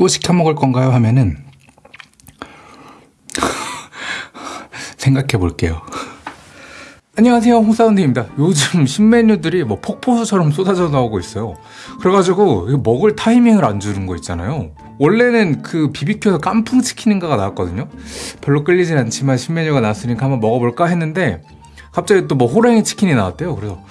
또 시켜 먹을 건가요? 하면은 생각해 볼게요. 안녕하세요. 홍사운드입니다. 요즘 신메뉴들이 뭐 폭포수처럼 쏟아져 나오고 있어요. 그래가지고 먹을 타이밍을 안 주는 거 있잖아요. 원래는 그 비비큐에서 깐풍 치킨인가가 나왔거든요. 별로 끌리진 않지만 신메뉴가 나왔으니까 한번 먹어볼까 했는데 갑자기 또 뭐 호랑이 치킨이 나왔대요. 그래서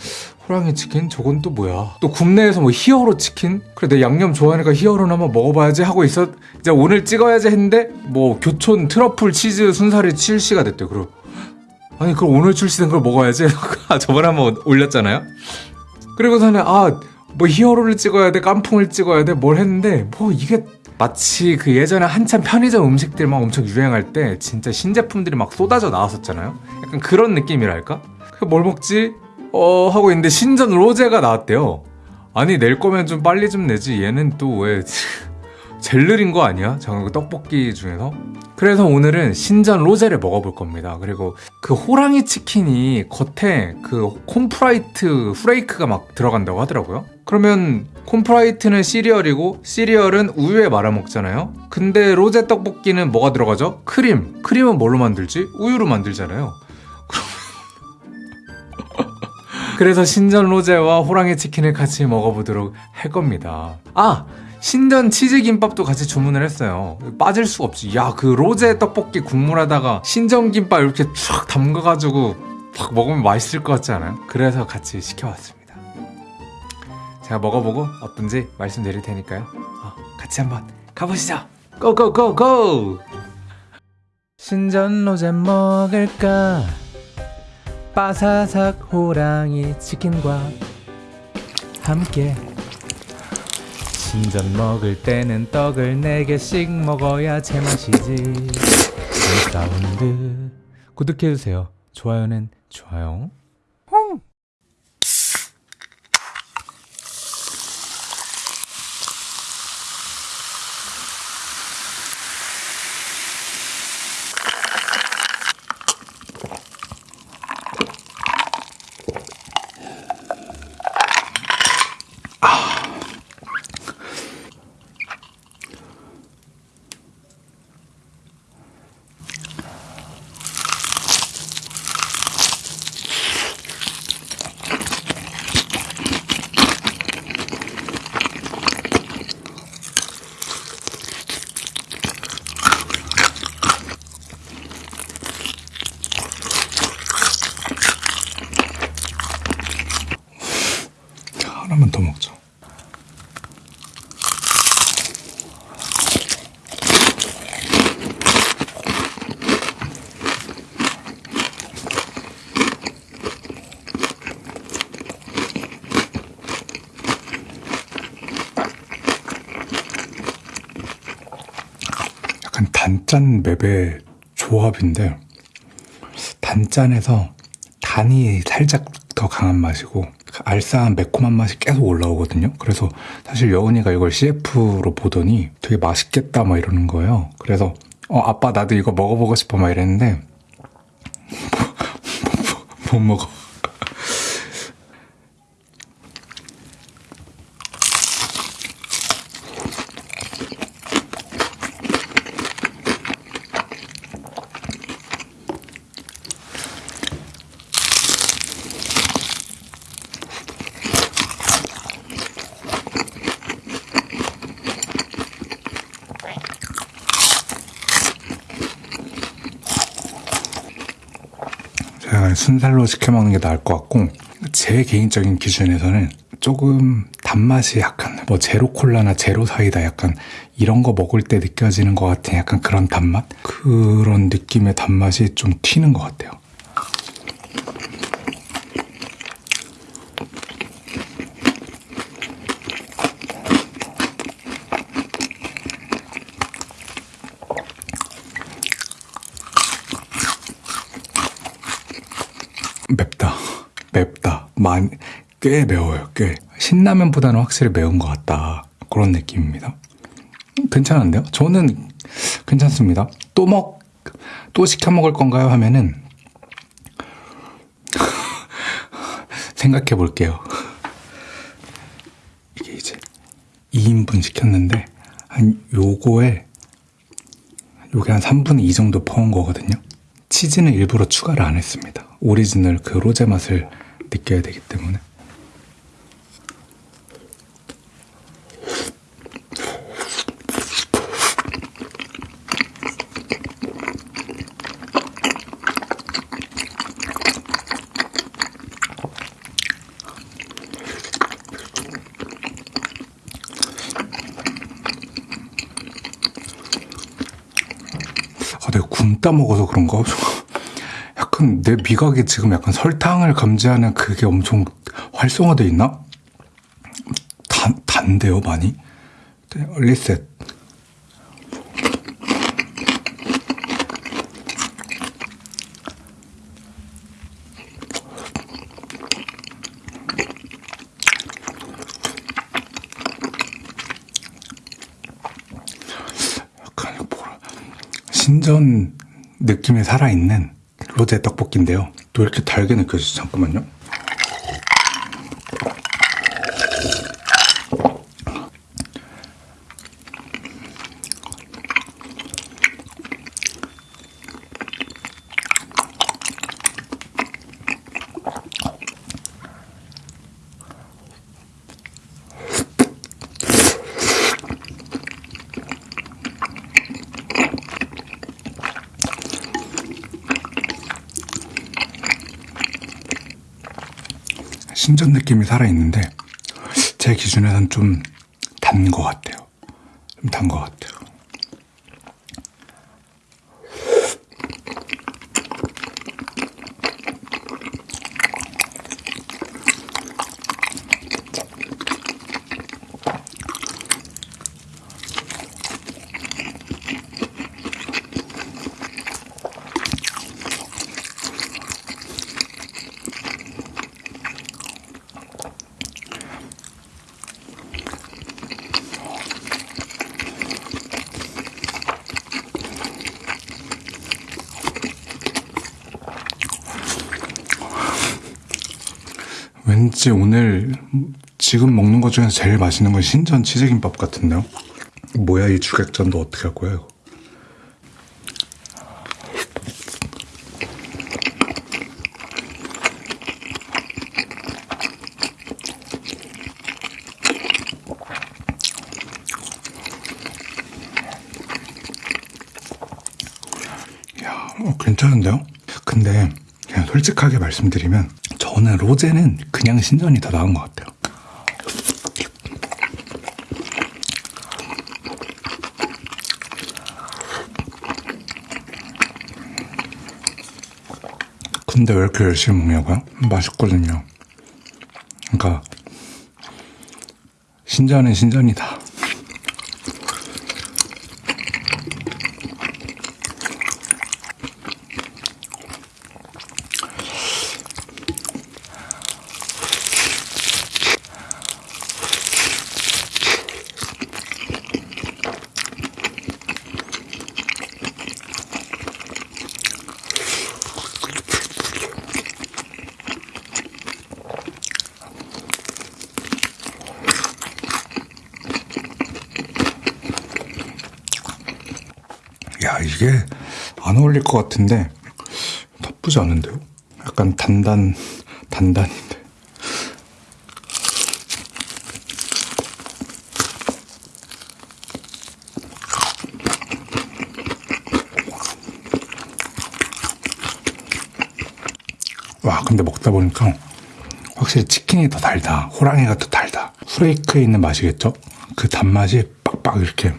호랑이 치킨? 저건 또 뭐야? 또 국내에서 뭐 히어로 치킨? 그래 내 양념 좋아하니까 히어로는 한번 먹어봐야지 하고 있었 이제 오늘 찍어야지 했는데 뭐 교촌 트러플 치즈 순살이 출시가 됐대요 그리고 아니 그럼 오늘 출시된 걸 먹어야지. 저번에 한번 올렸잖아요? 그리고서는 아 뭐 히어로를 찍어야 돼 깐풍을 찍어야 돼 뭘 했는데 뭐 이게 마치 그 예전에 한참 편의점 음식들 막 엄청 유행할 때 진짜 신제품들이 막 쏟아져 나왔었잖아요? 약간 그런 느낌이랄까? 그뭘 먹지 어 하고 있는데 신전 로제가 나왔대요. 아니 낼 거면 좀 빨리 좀 내지. 얘는 또왜 제일 느린 거 아니야? 저는 그 떡볶이 중에서? 그래서 오늘은 신전 로제를 먹어볼 겁니다. 그리고 그 호랑이 치킨이 겉에 그 콘푸라이트 flake가 막 들어간다고 하더라고요. 그러면 콘푸라이트는 시리얼이고 시리얼은 우유에 말아 먹잖아요. 근데 로제 떡볶이는 뭐가 들어가죠? 크림. 크림은 뭘로 만들지? 우유로 만들잖아요 그래서 신전 로제와 호랑이 치킨을 같이 먹어보도록 할 겁니다. 아! 신전 치즈김밥도 같이 주문을 했어요. 빠질 수가 없지 야 그 로제 떡볶이 국물에다가 신전김밥 이렇게 쫙 담가가지고 막 먹으면 맛있을 것 같지 않아요? 그래서 같이 시켜왔습니다. 제가 먹어보고 어떤지 말씀드릴 테니까요. 어, 같이 한번 가보시죠. 고고고고! 신전 로제 먹을까 바사삭 호랑이 치킨과 함께. 신전 먹을 때는 떡을 4개씩 먹어야 제맛이지. 사운드 구독해주세요. 좋아요는 좋아요 하나만 더 먹자 약간 단짠 맵의 조합인데 단짠에서 단이 살짝 더 강한 맛이고 그 알싸한 매콤한 맛이 계속 올라오거든요. 그래서 사실 여운이가 이걸 CF로 보더니 되게 맛있겠다 막 이러는 거예요. 그래서 어 아빠 나도 이거 먹어보고 싶어 막 이랬는데 못 먹어 제가 순살로 시켜 먹는 게 나을 것 같고 제 개인적인 기준에서는 조금 단맛이 약간 뭐 제로 콜라나 제로 사이다 약간 이런 거 먹을 때 느껴지는 것 같은 약간 그런 단맛 그런 느낌의 단맛이 좀 튀는 것 같아요. 맵다. 맵다. 많이, 꽤 매워요, 꽤. 신라면보다는 확실히 매운 것 같다. 그런 느낌입니다. 괜찮은데요? 저는 괜찮습니다. 또 먹, 또 시켜 먹을 건가요? 하면은, 생각해 볼게요. 이게 이제 2인분 시켰는데, 한한 요거에 요게 한 3분의 2 정도 퍼온 거거든요. 치즈는 일부러 추가를 안 했습니다. 오리지널 그 로제 맛을 느껴야 되기 때문에. 아, 내가 굶다 먹어서 그런가? 약간 내 미각이 지금 약간 설탕을 감지하는 그게 엄청 활성화돼 있나? 단, 단데요, 많이? 네, 리셋. 약간 뭐라 신전 느낌이 살아있는 로제 떡볶이인데요. 또 이렇게 달게 느껴지죠? 잠깐만요. 신전 느낌이 살아있는데 제 기준에는 좀단 것 같아요. 좀 단 것 같아요. 왠지 오늘 지금 먹는 것 중에서 제일 맛있는 건 신전 치즈김밥 같은데요? 뭐야 이 주객전도 어떻게 할 이거? 야, 어, 괜찮은데요? 근데 그냥 솔직하게 말씀드리면 저는 로제는 그냥 신전이 더 나은 것 같아요. 근데 왜 이렇게 열심히 먹냐고요? 맛있거든요. 그러니까 신전은 신전이다. 야, 이게 안 어울릴 것 같은데 나쁘지 않은데요? 약간 단단, 단단인데. 와, 근데 먹다 보니까 확실히 치킨이 더 달다. 호랑이가 더 달다. 후레이크에 있는 맛이겠죠? 그 단맛이 빡빡 이렇게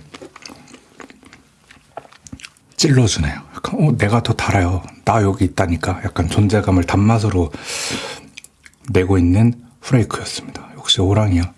찔러주네요. 약간, 어, 내가 더 달아요. 나 여기 있다니까. 약간 존재감을 단맛으로 내고 있는 후레이크였습니다. 역시 호랑이야.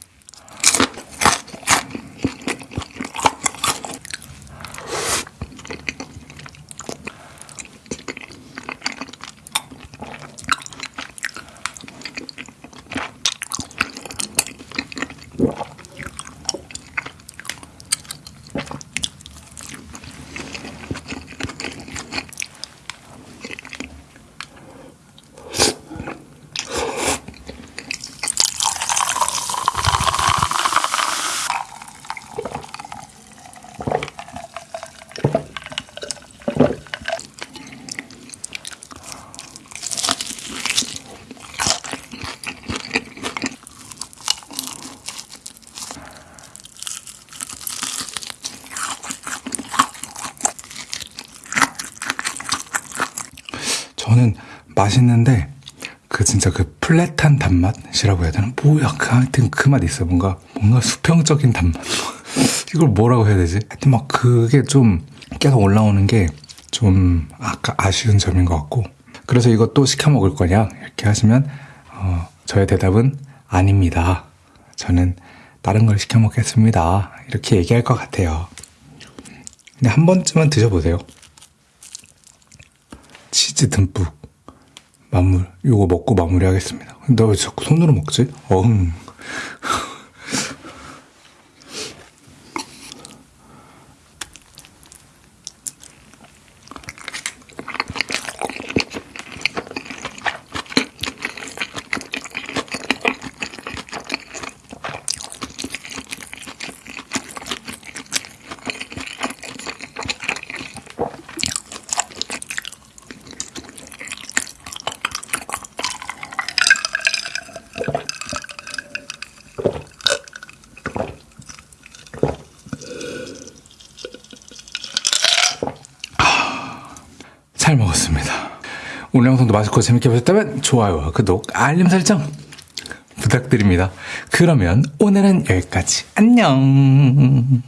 맛있는데 그 진짜 그 플랫한 단맛이라고 해야 되나? 뭐 약간 하여튼 그 맛 있어. 뭔가 뭔가 수평적인 단맛. 이걸 뭐라고 해야 되지? 하여튼 막 그게 좀 계속 올라오는 게 좀 아까 아쉬운 점인 것 같고. 그래서 또 시켜 먹을 거냐? 이렇게 하시면 어, 저의 대답은 아닙니다. 저는 다른 걸 시켜 먹겠습니다. 이렇게 얘기할 것 같아요. 근데 한 번쯤은 드셔보세요. 치즈 듬뿍 마무리 요거 먹고 마무리하겠습니다. 나 왜 자꾸 손으로 먹지? 어흥. 잘 먹었습니다. 오늘 영상도 맛있고 재밌게 보셨다면 좋아요와 구독, 알림 설정 부탁드립니다. 그러면 오늘은 여기까지. 안녕.